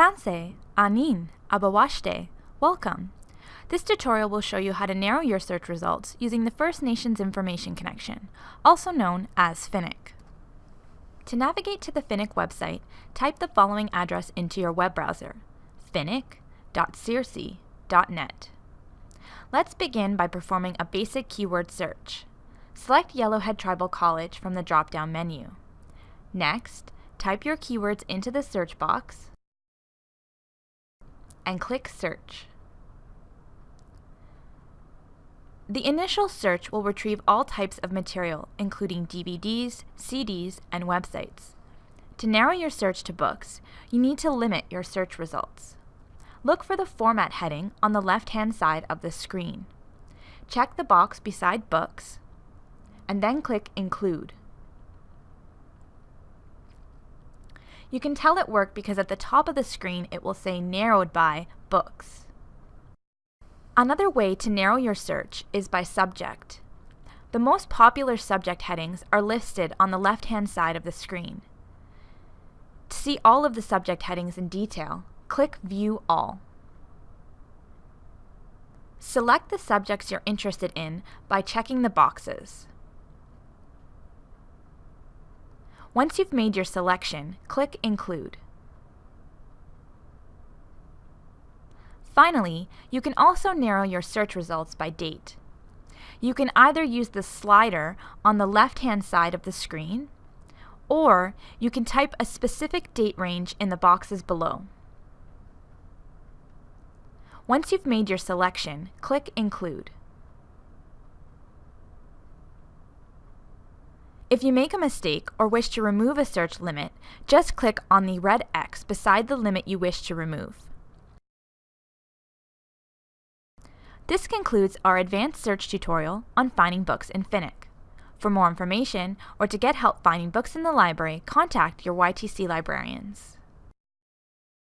Tanse, Anin, Abawashte, welcome. This tutorial will show you how to narrow your search results using the First Nations Information Connection, also known as FINIC. To navigate to the FINIC website, type the following address into your web browser, finic.crc.net. Let's begin by performing a basic keyword search. Select Yellowhead Tribal College from the drop-down menu. Next, type your keywords into the search box and click Search. The initial search will retrieve all types of material, including DVDs, CDs, and websites. To narrow your search to books, you need to limit your search results. Look for the Format heading on the left-hand side of the screen. Check the box beside Books, and then click Include. You can tell it worked because at the top of the screen it will say Narrowed by Books. Another way to narrow your search is by subject. The most popular subject headings are listed on the left-hand side of the screen. To see all of the subject headings in detail, click View All. Select the subjects you're interested in by checking the boxes. Once you've made your selection, click Include. Finally, you can also narrow your search results by date. You can either use the slider on the left-hand side of the screen, or you can type a specific date range in the boxes below. Once you've made your selection, click Include. If you make a mistake or wish to remove a search limit, just click on the red X beside the limit you wish to remove. This concludes our advanced search tutorial on finding books in FINIC. For more information or to get help finding books in the library, contact your YTC librarians.